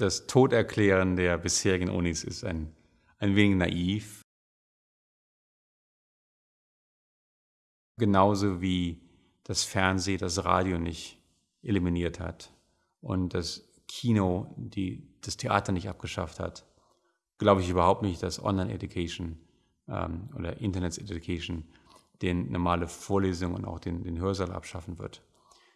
das Toderklären der bisherigen Unis ist ein, ein wenig naiv. Genauso wie das Fernsehen das Radio nicht eliminiert hat und das Kino die, das Theater nicht abgeschafft hat, glaube ich überhaupt nicht, dass Online-Education ähm, oder Internet-Education den normale Vorlesungen und auch den, den Hörsaal abschaffen wird.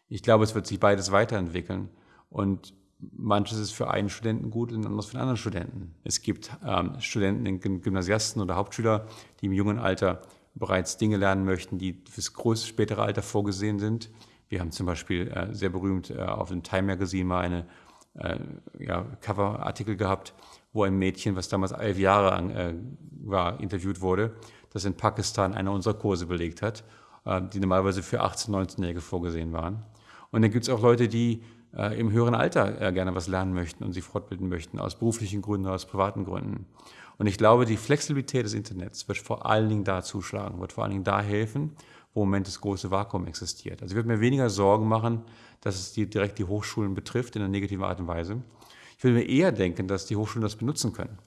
Ich glaube, es wird sich beides weiterentwickeln und manches ist für einen Studenten gut und anderes für einen anderen Studenten. Es gibt ähm, Studenten, Gymnasiasten oder Hauptschüler, die im jungen Alter bereits Dinge lernen möchten, die fürs größte spätere Alter vorgesehen sind. Wir haben zum Beispiel äh, sehr berühmt äh, auf dem Time Magazine mal eine äh, ja, Coverartikel gehabt, wo ein Mädchen, was damals elf Jahre lang äh, war, interviewt wurde, das in Pakistan einer unserer Kurse belegt hat, äh, die normalerweise für 18-, 19-Jährige vorgesehen waren. Und dann gibt es auch Leute, die äh, im höheren Alter äh, gerne was lernen möchten und sich fortbilden möchten, aus beruflichen Gründen, aus privaten Gründen. Und ich glaube, die Flexibilität des Internets wird vor allen Dingen da zuschlagen, wird vor allen Dingen da helfen, wo im Moment das große Vakuum existiert. Also ich würde mir weniger Sorgen machen, dass es die, direkt die Hochschulen betrifft in einer negativen Art und Weise. Ich würde mir eher denken, dass die Hochschulen das benutzen können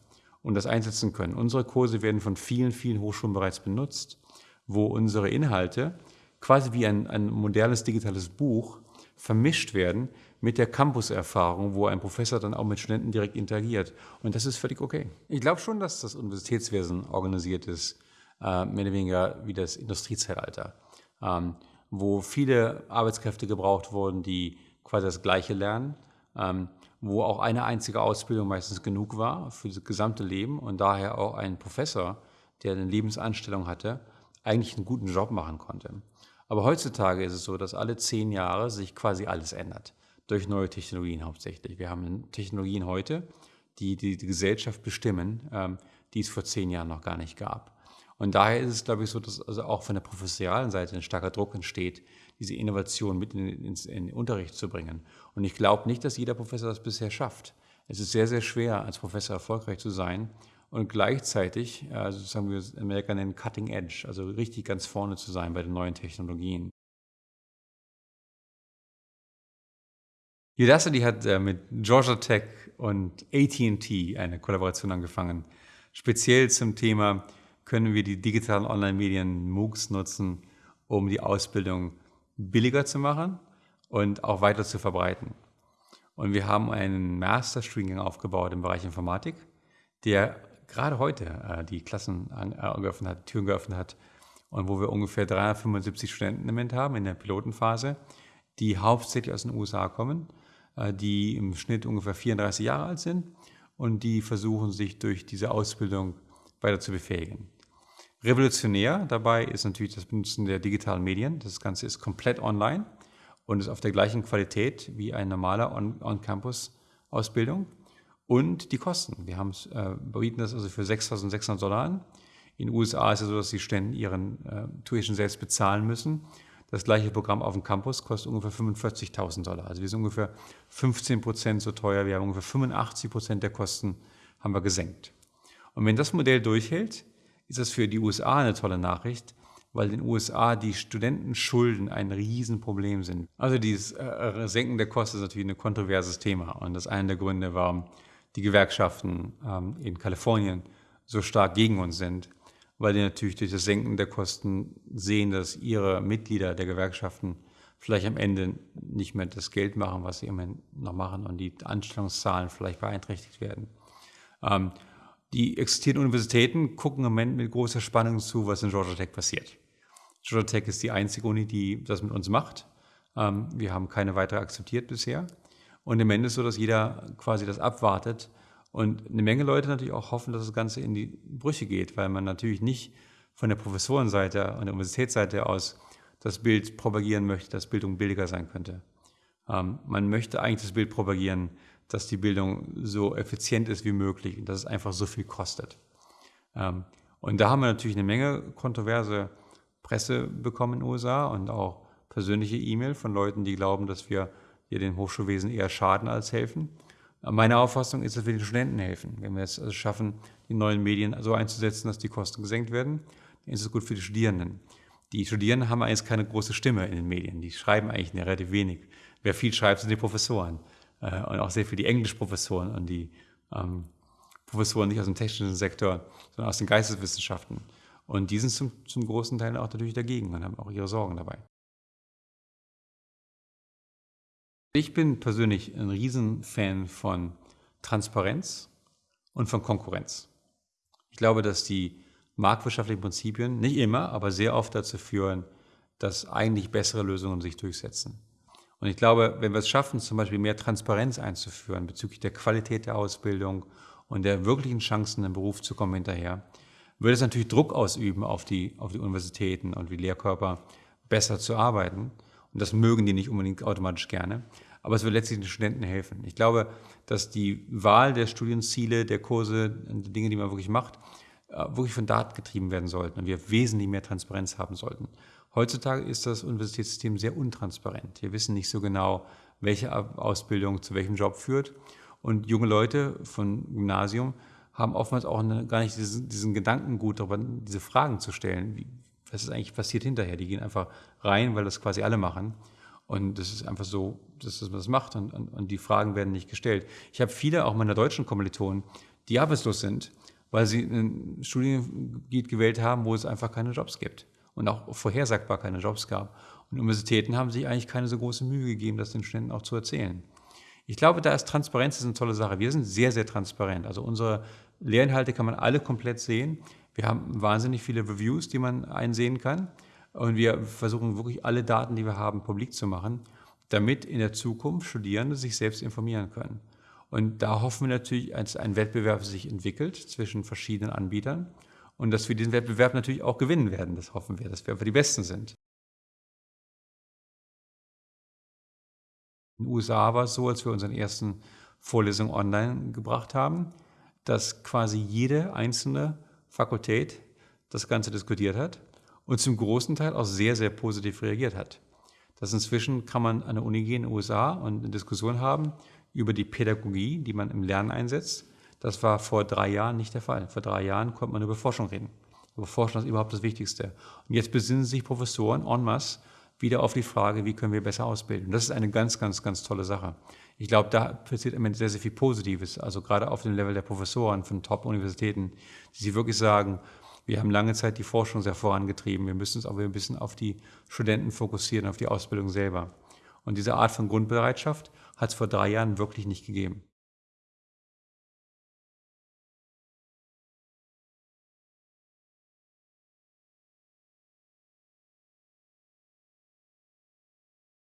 und das einsetzen können. Unsere Kurse werden von vielen, vielen Hochschulen bereits benutzt, wo unsere Inhalte quasi wie ein, ein modernes digitales Buch vermischt werden mit der Campus-Erfahrung, wo ein Professor dann auch mit Studenten direkt interagiert. Und das ist völlig okay. Ich glaube schon, dass das Universitätswesen organisiert ist, äh, mehr oder weniger wie das Industriezeitalter, ähm, wo viele Arbeitskräfte gebraucht wurden, die quasi das Gleiche lernen, ähm, wo auch eine einzige Ausbildung meistens genug war für das gesamte Leben und daher auch ein Professor, der eine Lebensanstellung hatte, eigentlich einen guten Job machen konnte. Aber heutzutage ist es so, dass alle zehn Jahre sich quasi alles ändert durch neue Technologien hauptsächlich. Wir haben Technologien heute, die die, die Gesellschaft bestimmen, ähm, die es vor zehn Jahren noch gar nicht gab. Und daher ist es, glaube ich, so, dass also auch von der professionalen Seite ein starker Druck entsteht, diese Innovation mit in, in, in den Unterricht zu bringen. Und ich glaube nicht, dass jeder Professor das bisher schafft. Es ist sehr, sehr schwer, als Professor erfolgreich zu sein und gleichzeitig, also sagen wir in Amerika nennen, Cutting Edge, also richtig ganz vorne zu sein bei den neuen Technologien. Udacity hat äh, mit Georgia Tech und AT&T eine Kollaboration angefangen. Speziell zum Thema, können wir die digitalen Online-Medien MOOCs nutzen, um die Ausbildung billiger zu machen und auch weiter zu verbreiten. Und wir haben einen Master-Studiengang aufgebaut im Bereich Informatik, der gerade heute äh, die Klassen an, äh, geöffnet hat, Türen geöffnet hat und wo wir ungefähr 375 Studenten im Moment haben in der Pilotenphase, die hauptsächlich aus den USA kommen die im Schnitt ungefähr 34 Jahre alt sind und die versuchen, sich durch diese Ausbildung weiter zu befähigen. Revolutionär dabei ist natürlich das Benutzen der digitalen Medien. Das Ganze ist komplett online und ist auf der gleichen Qualität wie eine normale On-Campus-Ausbildung. Und die Kosten. Wir haben, äh, bieten das also für 6.600 Dollar an. In den USA ist es so, dass die Studenten ihren äh, Tuition selbst bezahlen müssen. Das gleiche Programm auf dem Campus kostet ungefähr 45.000 Dollar. Also wir sind ungefähr 15 Prozent so teuer. Wir haben ungefähr 85 Prozent der Kosten haben wir gesenkt. Und wenn das Modell durchhält, ist das für die USA eine tolle Nachricht, weil in den USA die Studentenschulden ein Riesenproblem sind. Also dieses äh, Senken der Kosten ist natürlich ein kontroverses Thema. Und das ist einer der Gründe, warum die Gewerkschaften ähm, in Kalifornien so stark gegen uns sind weil die natürlich durch das Senken der Kosten sehen, dass ihre Mitglieder der Gewerkschaften vielleicht am Ende nicht mehr das Geld machen, was sie immerhin noch machen und die Anstellungszahlen vielleicht beeinträchtigt werden. Ähm, die existierenden Universitäten gucken im Moment mit großer Spannung zu, was in Georgia Tech passiert. Georgia Tech ist die einzige Uni, die das mit uns macht. Ähm, wir haben keine weitere akzeptiert bisher. Und im Ende ist es so, dass jeder quasi das abwartet, und eine Menge Leute natürlich auch hoffen, dass das Ganze in die Brüche geht, weil man natürlich nicht von der Professorenseite und der Universitätsseite aus das Bild propagieren möchte, dass Bildung billiger sein könnte. Ähm, man möchte eigentlich das Bild propagieren, dass die Bildung so effizient ist wie möglich und dass es einfach so viel kostet. Ähm, und da haben wir natürlich eine Menge kontroverse Presse bekommen in den USA und auch persönliche E-Mail von Leuten, die glauben, dass wir hier dem Hochschulwesen eher schaden als helfen. Meine Auffassung ist, dass wir den Studenten helfen. Wenn wir es also schaffen, die neuen Medien so einzusetzen, dass die Kosten gesenkt werden, dann ist es gut für die Studierenden. Die Studierenden haben eigentlich keine große Stimme in den Medien. Die schreiben eigentlich relativ wenig. Wer viel schreibt, sind die Professoren. äh, und auch sehr für die Englischprofessoren und die ähm, Professoren nicht aus dem technischen Sektor, sondern aus den Geisteswissenschaften. Und die sind zum, zum großen Teil auch natürlich dagegen und haben auch ihre Sorgen dabei. Ich bin persönlich ein Riesenfan von Transparenz und von Konkurrenz. Ich glaube, dass die marktwirtschaftlichen Prinzipien nicht immer, aber sehr oft dazu führen, dass eigentlich bessere Lösungen sich durchsetzen. Und ich glaube, wenn wir es schaffen, zum Beispiel mehr Transparenz einzuführen bezüglich der Qualität der Ausbildung und der wirklichen Chancen im Beruf zu kommen hinterher, würde es natürlich Druck ausüben auf die, auf die Universitäten und die Lehrkörper, besser zu arbeiten. Und das mögen die nicht unbedingt automatisch gerne. Aber es wird letztlich den Studenten helfen. Ich glaube, dass die Wahl der Studienziele, der Kurse, der Dinge, die man wirklich macht, äh, wirklich von Daten getrieben werden sollten und wir wesentlich mehr Transparenz haben sollten. Heutzutage ist das Universitätssystem sehr untransparent. Wir wissen nicht so genau, welche Ausbildung zu welchem Job führt. Und junge Leute von Gymnasium haben oftmals auch eine, gar nicht diesen, diesen Gedankengut, darüber diese Fragen zu stellen. Wie, was ist eigentlich passiert hinterher? Die gehen einfach rein, weil das quasi alle machen. Und das ist einfach so, dass man das macht und, und, und die Fragen werden nicht gestellt. Ich habe viele, auch meiner deutschen Kommilitonen, die arbeitslos sind, weil sie ein Studiengebiet gewählt haben, wo es einfach keine Jobs gibt und auch vorhersagbar keine Jobs gab. Und Universitäten haben sich eigentlich keine so große Mühe gegeben, das den Studenten auch zu erzählen. Ich glaube, da ist Transparenz ist eine tolle Sache. Wir sind sehr, sehr transparent. Also unsere Lehrinhalte kann man alle komplett sehen. Wir haben wahnsinnig viele Reviews, die man einsehen kann. Und wir versuchen wirklich alle Daten, die wir haben, publik zu machen, damit in der Zukunft Studierende sich selbst informieren können. Und da hoffen wir natürlich, dass ein Wettbewerb sich entwickelt zwischen verschiedenen Anbietern und dass wir diesen Wettbewerb natürlich auch gewinnen werden. Das hoffen wir, dass wir einfach die Besten sind. In den USA war es so, als wir unsere ersten Vorlesungen online gebracht haben, dass quasi jede einzelne Fakultät das Ganze diskutiert hat und zum großen Teil auch sehr, sehr positiv reagiert hat. Das inzwischen kann man an der Uni gehen in den USA und eine Diskussion haben über die Pädagogie, die man im Lernen einsetzt. Das war vor drei Jahren nicht der Fall. Vor drei Jahren konnte man über Forschung reden. Über Forschung ist überhaupt das Wichtigste. Und jetzt besinnen sich Professoren en masse wieder auf die Frage, wie können wir besser ausbilden. Das ist eine ganz, ganz, ganz tolle Sache. Ich glaube, da passiert im Moment sehr, sehr viel Positives. Also gerade auf dem Level der Professoren von Top-Universitäten, die sich wirklich sagen, wir haben lange Zeit die Forschung sehr vorangetrieben. Wir müssen uns aber ein bisschen auf die Studenten fokussieren, auf die Ausbildung selber. Und diese Art von Grundbereitschaft hat es vor drei Jahren wirklich nicht gegeben.